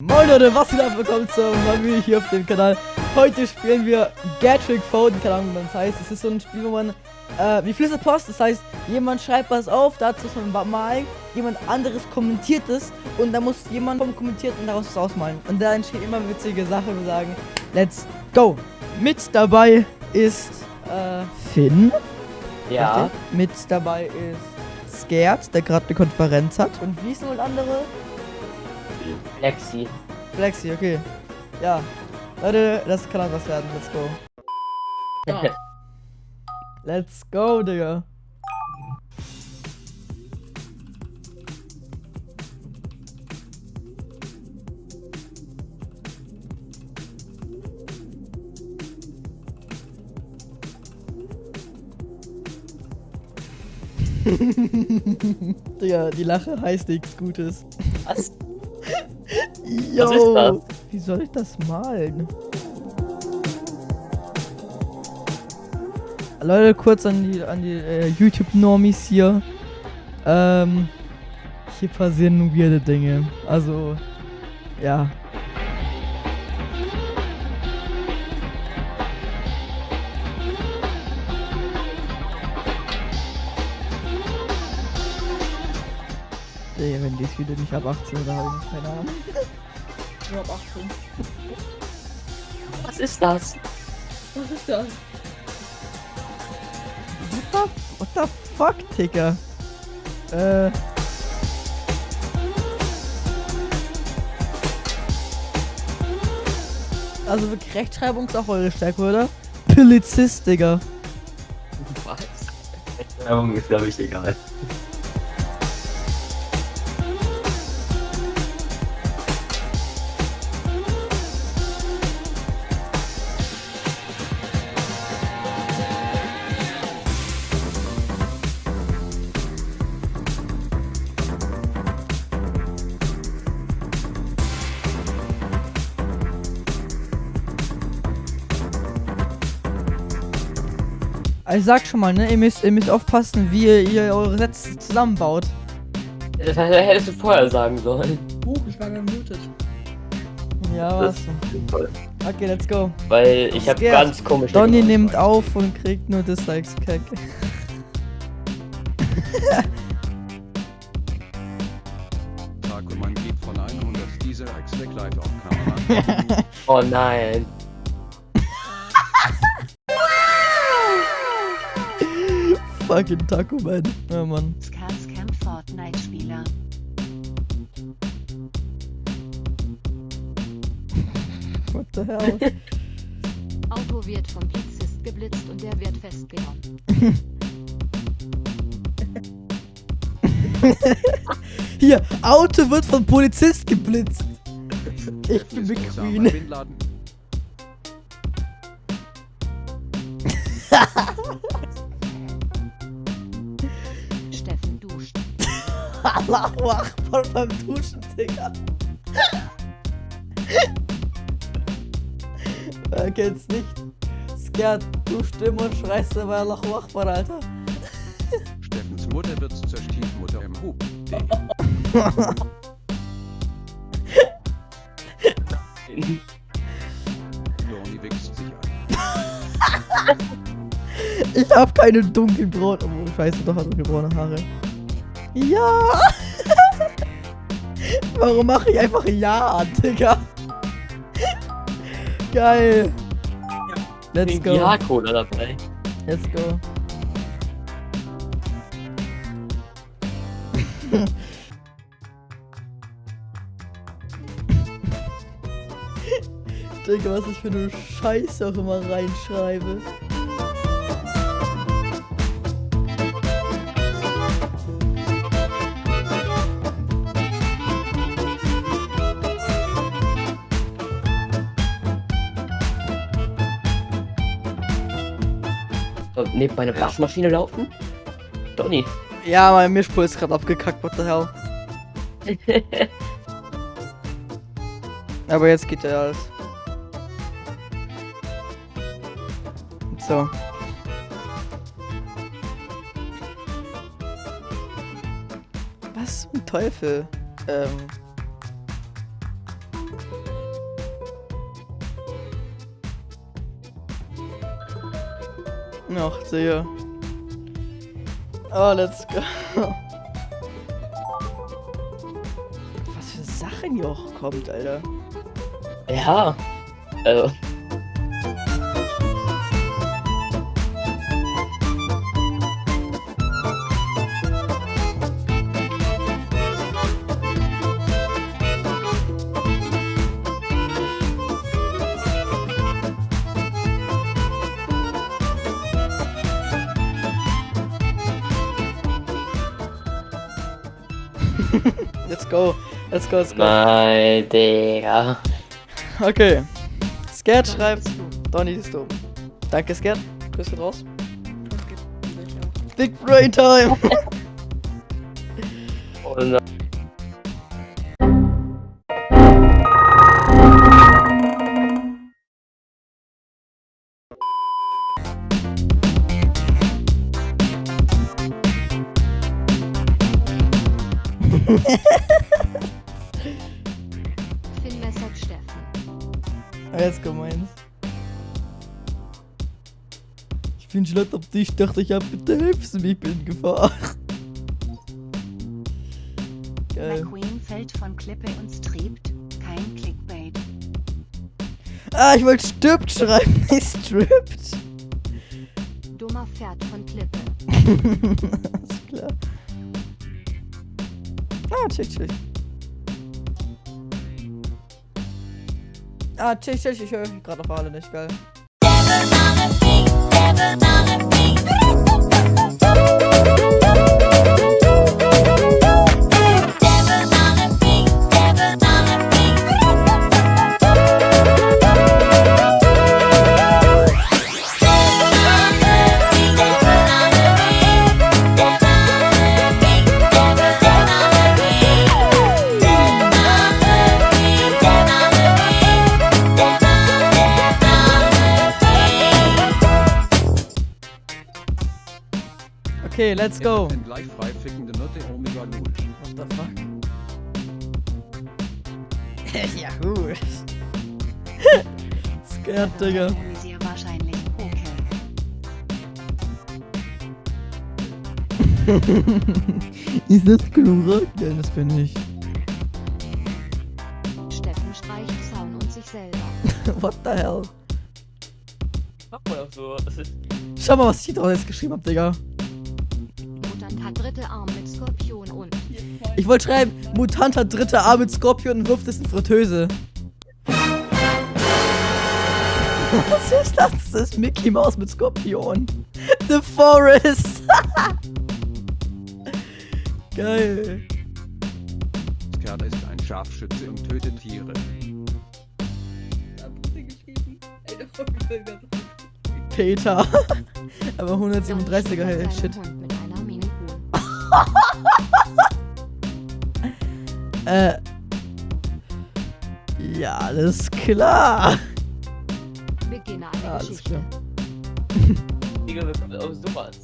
Moin Leute, was geht ab? Willkommen zum neuen Video hier auf dem Kanal. Heute spielen wir Gatrick Foden, keine Ahnung, wie das heißt. Es ist so ein Spiel, wo man, äh, wie Flüsse Post, das heißt, jemand schreibt was auf, dazu muss man malen, jemand anderes kommentiert es und dann muss jemand vom Kommentierten daraus was ausmalen. Und da entstehen immer witzige Sachen, wir sagen, let's go. Mit dabei ist, äh, Finn. Ja. Mit dabei ist Scared, der gerade eine Konferenz hat. Und wie ist noch andere? Lexi. Flexi, okay. Ja. Leute, das kann auch was werden. Let's go. Ja. Let's go, Digga. Digga, die Lache heißt nichts Gutes. Was? Yo, Was ist das? wie soll ich das malen? Leute, kurz an die, an die äh, YouTube-Normis hier. Ähm, hier passieren nur weirde Dinge. Also, ja. Digga, wenn dies Video nicht ab 18 oder habe ich keine Ahnung. Nur ab 18. Was ist das? Was ist das? What the, what the fuck, Digga? Äh. Also wirklich Rechtschreibung ist auch eure Stärke, oder? Polizist, Digga. Was? Werbung ist, glaube ich, egal. Also ich sag schon mal, ne? Ihr müsst, ihr müsst aufpassen, wie ihr, ihr eure Sätze zusammenbaut. Das hättest du vorher sagen sollen. Huch, ich war gemutet. Ja, was? Okay, let's go. Weil ich habe ganz komisch. Donny nimmt auf und kriegt nur Dislikes. Kacke. Takuman geht von 100 dieser X weg live auf Kamera. Oh nein. Fucking Taco Man. Ja, Mann. Scars Camp Fortnite-Spieler. What the hell? Auto wird vom Polizist geblitzt und der wird festgenommen. Hier, Auto wird von Polizist geblitzt. Ich bin McQueen. Allahu Akbar beim Duschen, Digga. Wer kennt's nicht? Scared, duscht immer und schreist dabei Allahu Akbar, Alter. Steffens Mutter wird zur Stiefmutter im Hub. Dorni wächst sich ein. Ich hab keine dunkelbraune. Oh, scheiße, doch hat dunkelbraune Haare. Ja! Warum mache ich einfach Ja, Digga? Geil! Let's go. Ja-Cola dabei. Let's go. Digga, was ich für eine Scheiße auch immer reinschreibe. So, neben meine Waschmaschine laufen? Donny. Ja, mein Mischpult ist gerade abgekackt, what the hell. Aber jetzt geht ja alles. So. Was zum Teufel? Ähm. Ach, Digga. Oh, let's go. Was für Sachen hier auch kommt, Alter. Ja. Also. Let's go. Let's go, let's go. Nein, Digga. Okay. Scared schreibt. Donny ist du. Danke, Scared. Grüße raus. Big Brain Time. Und Finn Steffen. Jetzt kommt meins. Ich bin schlecht auf dich, dachte ich, ja, bitte hilfst du mir, ich bin in Gefahr. Geil. McQueen fällt von Klippe und strebt. Kein Clickbait. Ah, ich wollte stirbt schreiben, nicht strippt. Dummer Pferd von Klippe. Alles klar. Ah, chill, chill. Ah, chill, chill, ich höre gerade auf alle nicht, geil. Okay, let's go. Und gleich frei fickende Nutte Omega Null. What the fuck? ja, gut. Scared, Digga. Wahrscheinlich. Ist das Klorak? Ja, das bin ich. Steffen streicht Zaun und sich selber. What the hell? Macht man auch so. Schau mal, was ich da jetzt geschrieben hab, Digga. Dritte Arm mit Skorpion und Ich wollte schreiben, Mutant hat dritte Arm mit Skorpion und wirft es in Fritteuse. Was ist das? Das ist Mickey Mouse mit Skorpion. The Forest. Geil. Skert ist ein Scharfschütze und tötet Tiere. Peter. Aber 137er Donny hey, Shit. Äh. Ja, alles klar. Beginne eine Alles Geschichte. klar. Digga, wir kommen aus sowas.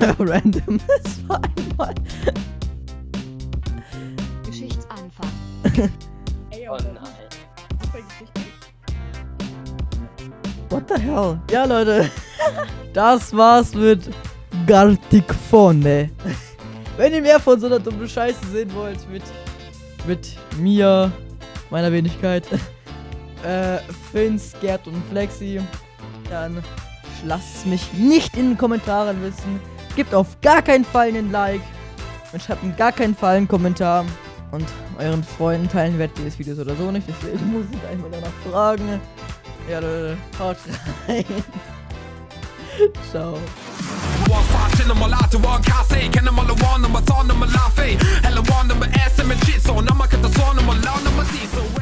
Random. Das war einmal. Geschichtsanfang. Oh nein. What the hell? Ja, Leute. Das war's mit Garticfone. Wenn ihr mehr von so einer dummen Scheiße sehen wollt, mit, mit mir, meiner Wenigkeit, äh, Finns, Gerd und Flexi, dann lasst es mich nicht in den Kommentaren wissen. Gebt auf gar keinen Fall einen Like und schreibt in gar keinen Fall einen Kommentar. Und euren Freunden teilen werdet ihr das Video so oder so nicht, deswegen muss ich einmal danach fragen. Ja, Leute, haut rein. Ciao. chillen mal an, du an Kasse Kennen mal an, nummer Zahn, nummer Laffe Helle One, nummer S, mit Shit So, nummer Katastrophe, nummer Laune, nummer Sie So,